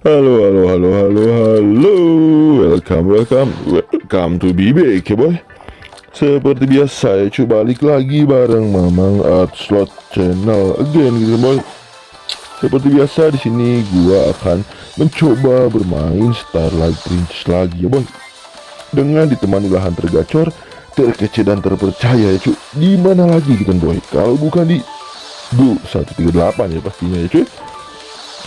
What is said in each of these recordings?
Halo, halo, halo, halo, halo. Welcome, welcome, welcome to BBK boy. Seperti biasa ya cuy balik lagi bareng Mamang Art Slot Channel again gitu boy. Seperti biasa di sini gua akan mencoba bermain Starlight Princess lagi ya boy. Dengan ditemani lahan tergacor, terkece dan terpercaya ya cuy. Di mana lagi gitu boy? Kalau bukan di Go 138 ya pastinya ya cuy.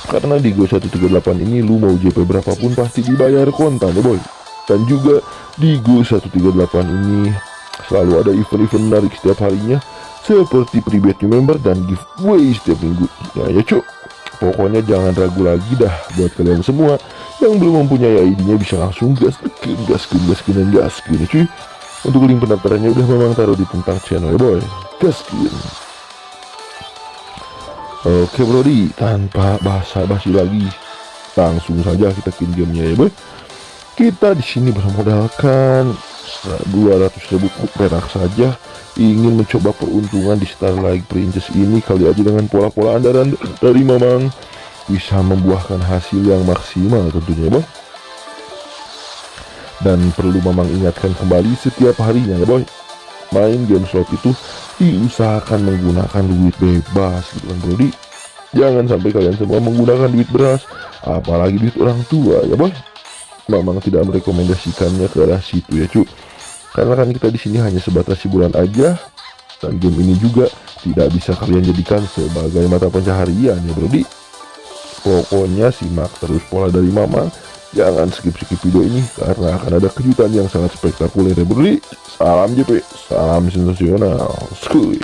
Karena di Go 138 ini lu mau JP berapapun pasti dibayar kontan ya boy. Dan juga di Go 138 ini selalu ada event-event menarik setiap harinya seperti private member dan giveaway setiap minggu. Ya ya cuk. Pokoknya jangan ragu lagi dah buat kalian semua yang belum mempunyai ID-nya bisa langsung gas gas gas gas dan gas ya cuy. Untuk link pendaftarannya udah memang taruh di tentang channel ya boy. Gaskin. Oke Brody, tanpa basa-basi lagi, langsung saja kita kill gamenya ya boy. Kita di sini bermodalkan 200 ribu perak saja. Ingin mencoba peruntungan di Starlight Princess ini kali aja dengan pola-pola andalan dari Mamang. Bisa membuahkan hasil yang maksimal tentunya ya boy dan perlu Mamang ingatkan kembali setiap harinya ya boy main game slot itu diusahakan menggunakan duit bebas gitu kan Brody. Jangan sampai kalian semua menggunakan duit beras apalagi duit orang tua ya boy. Memang tidak merekomendasikannya ke arah situ ya cu. Karena kan kita di sini hanya sebatas hiburan aja dan game ini juga tidak bisa kalian jadikan sebagai mata pencaharian ya Brody. Pokoknya simak terus pola dari Mamang Jangan skip-skip video ini karena akan ada kejutan yang sangat spektakuler ya bro. Salam JP, salam sensasional. Skuy.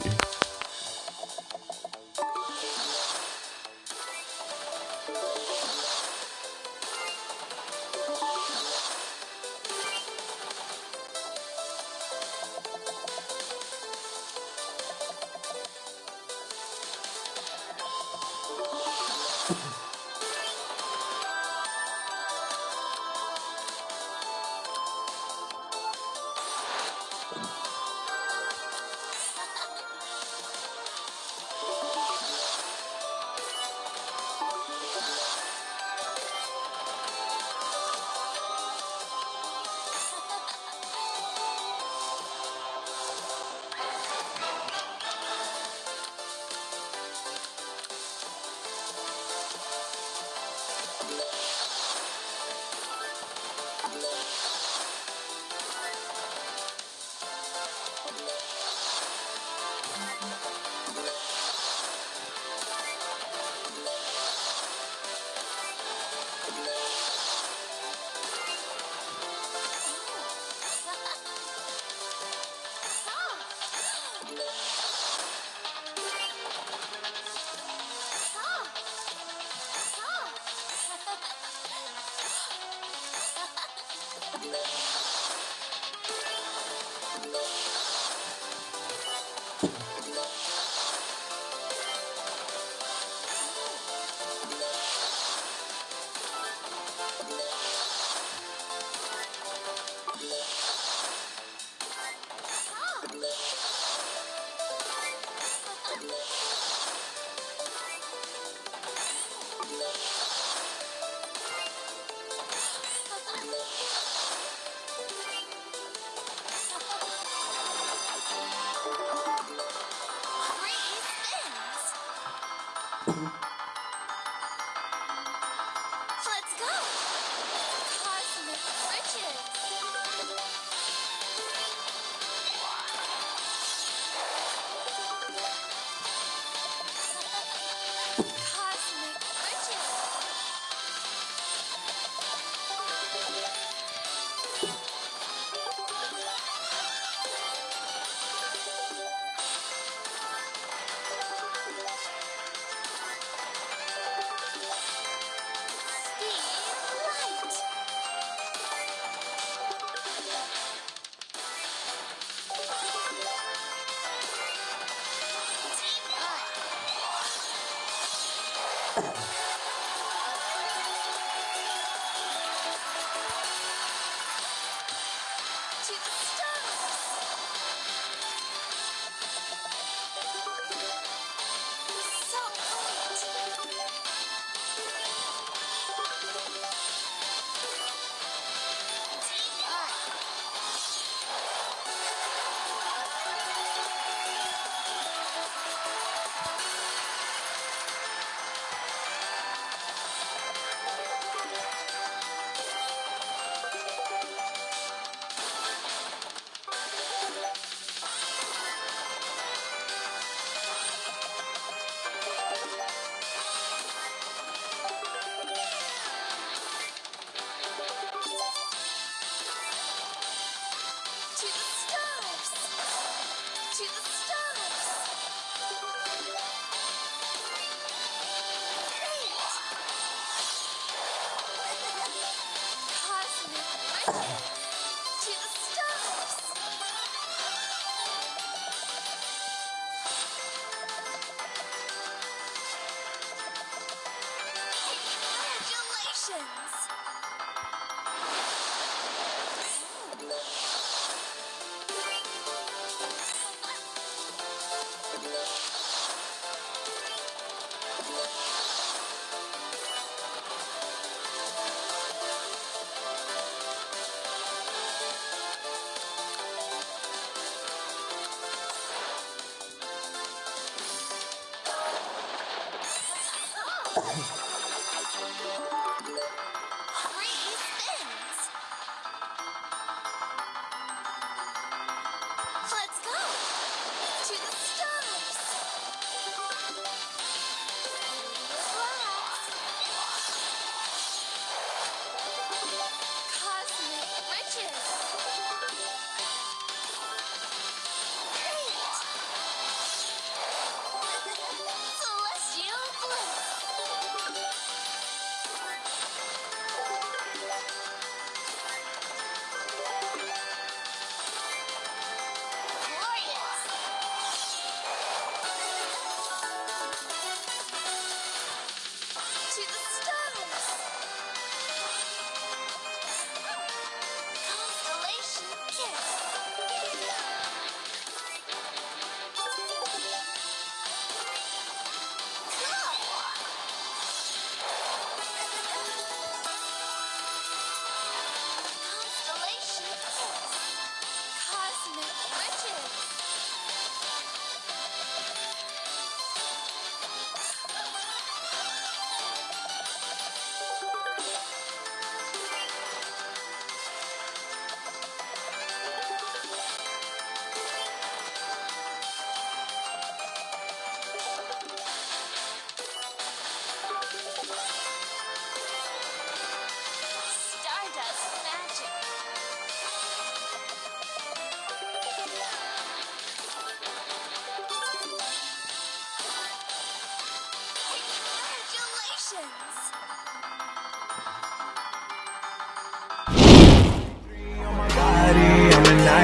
Congratulations!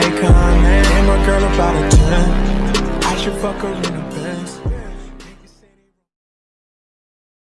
Icon. And my girl about a 10. I should fuck her in a bed.